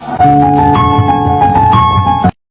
Música